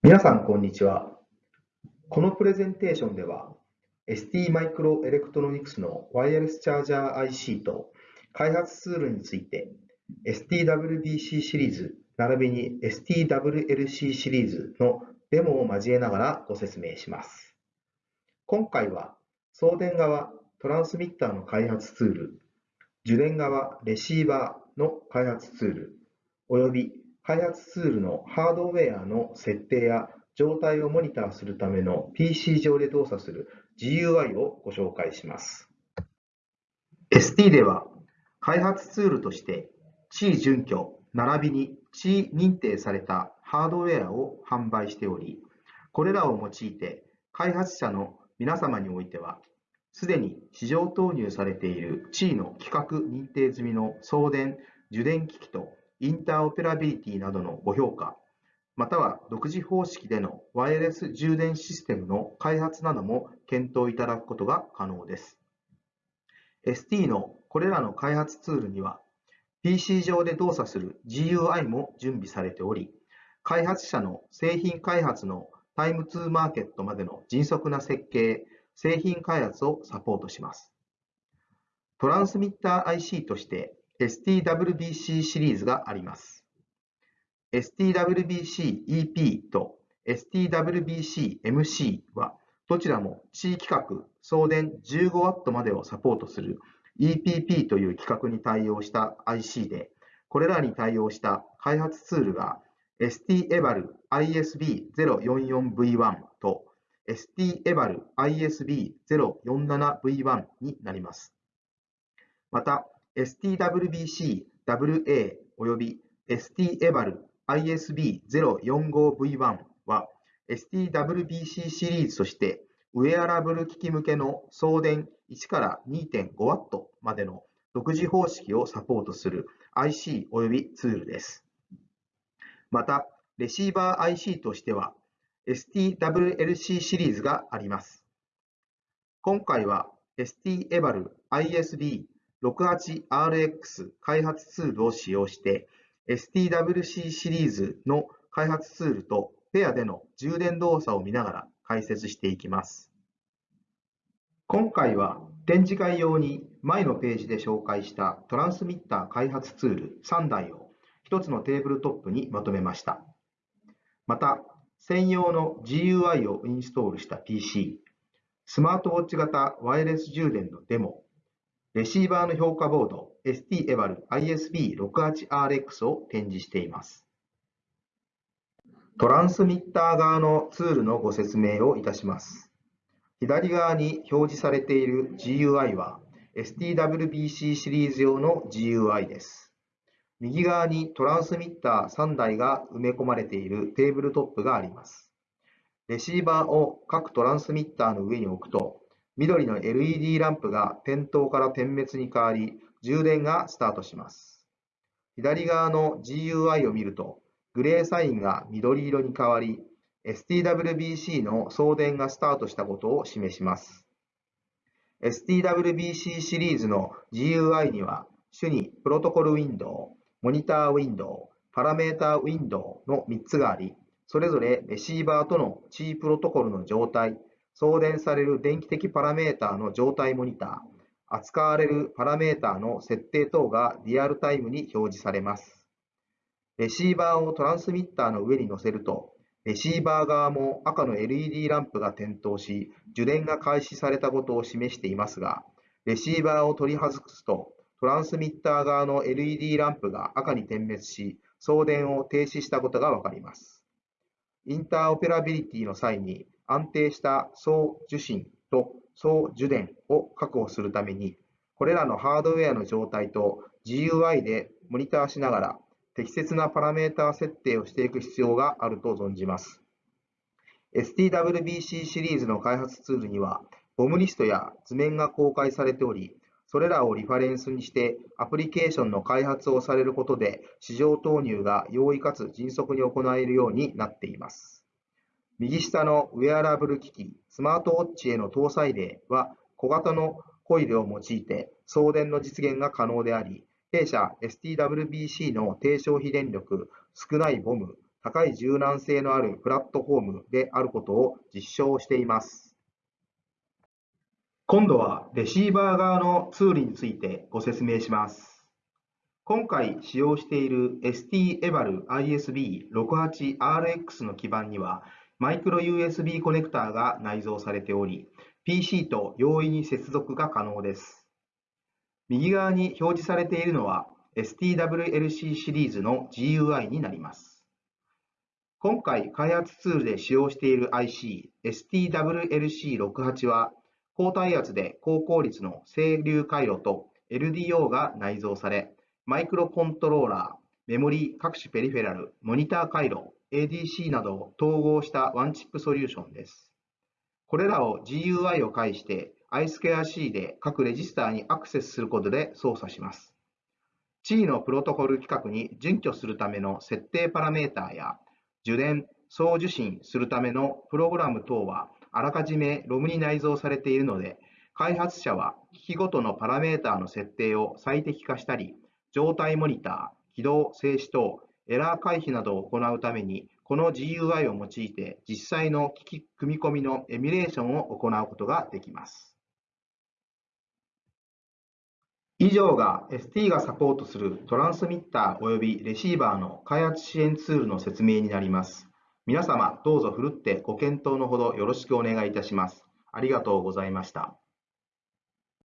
皆さん、こんにちは。このプレゼンテーションでは、ST マイクロエレクトロニクスのワイヤレスチャージャー IC と開発ツールについて、STWBC シリーズ並びに STWLC シリーズのデモを交えながらご説明します。今回は、送電側トランスミッターの開発ツール、受電側レシーバーの開発ツール、および開発ツールのハードウェアの設定や状態をモニターするための PC 上で動作する GUI をご紹介します。ST では開発ツールとして地位準拠並びに地位認定されたハードウェアを販売しており、これらを用いて開発者の皆様においては、すでに市場投入されている地位の規格認定済みの送電、受電機器とインターオペラビリティなどのご評価、または独自方式でのワイヤレス充電システムの開発なども検討いただくことが可能です。ST のこれらの開発ツールには、PC 上で動作する GUI も準備されており、開発者の製品開発のタイムツーマーケットまでの迅速な設計、製品開発をサポートします。トランスミッター IC として STWBC シリーズがあります。STWBC-EP と STWBC-MC はどちらも地域格送電 15W までをサポートする EPP という規格に対応した IC で、これらに対応した開発ツールが STEVAL ISB044V1 と STEVAL ISB047V1 になります。また、STWBC-WA および STEVAL ISB045V1 は STWBC シリーズとしてウェアラブル機器向けの送電1から 2.5W までの独自方式をサポートする IC およびツールです。また、レシーバー IC としては STWLC シリーズがあります。今回は STEVAL ISB 68RX 開発ツールを使用して STWC シリーズの開発ツールとペアでの充電動作を見ながら解説していきます。今回は展示会用に前のページで紹介したトランスミッター開発ツール3台を1つのテーブルトップにまとめました。また、専用の GUI をインストールした PC、スマートウォッチ型ワイヤレス充電のデモ、レシーバーの評価ボード ST-EVAL ISB68RX を展示しています。トランスミッター側のツールのご説明をいたします。左側に表示されている GUI は STWBC シリーズ用の GUI です。右側にトランスミッター3台が埋め込まれているテーブルトップがあります。レシーバーを各トランスミッターの上に置くと緑の LED ランプが点灯から点滅に変わり、充電がスタートします。左側の GUI を見ると、グレーサインが緑色に変わり、STWBC の送電がスタートしたことを示します。STWBC シリーズの GUI には、主にプロトコルウィンドウ、モニターウィンドウ、パラメータウィンドウの3つがあり、それぞれレシーバーとの C プロトコルの状態、送電される電気的パラメーターの状態モニター、扱われるパラメーターの設定等がリアルタイムに表示されます。レシーバーをトランスミッターの上に乗せると、レシーバー側も赤の LED ランプが点灯し、受電が開始されたことを示していますが、レシーバーを取り外すと、トランスミッター側の LED ランプが赤に点滅し、送電を停止したことがわかります。インターオペラビリティの際に安定した総受信と総受電を確保するために、これらのハードウェアの状態と GUI でモニターしながら適切なパラメータ設定をしていく必要があると存じます。STWBC シリーズの開発ツールには、ボムリストや図面が公開されており、それらをリファレンスにしてアプリケーションの開発をされることで市場投入が容易かつ迅速に行えるようになっています。右下のウェアラブル機器、スマートウォッチへの搭載例は、小型のコイルを用いて送電の実現が可能であり、弊社 STWBC の低消費電力、少ないボム、高い柔軟性のあるプラットフォームであることを実証しています。今度はレシーバー側のツールについてご説明します。今回使用している ST-EVAL ISB68RX の基板にはマイクロ USB コネクターが内蔵されており、PC と容易に接続が可能です。右側に表示されているのは STWLC シリーズの GUI になります。今回開発ツールで使用している IC STWLC68 は高体圧で高効率の整流回路と LDO が内蔵され、マイクロコントローラー、メモリー各種ペリフェラル、モニター回路、ADC などを統合したワンチップソリューションです。これらを GUI を介して I2C で各レジスターにアクセスすることで操作します。地位のプロトコル規格に準拠するための設定パラメータや受電、送受信するためのプログラム等はあらかじめ ROM に内蔵されているので、開発者は機器ごとのパラメータの設定を最適化したり、状態モニター、起動、静止等、エラー回避などを行うために、この GUI を用いて実際の機器組み込みのエミュレーションを行うことができます。以上が ST がサポートするトランスミッター及びレシーバーの開発支援ツールの説明になります。皆様、どうぞふるってご検討のほどよろしくお願いいたします。ありがとうございました。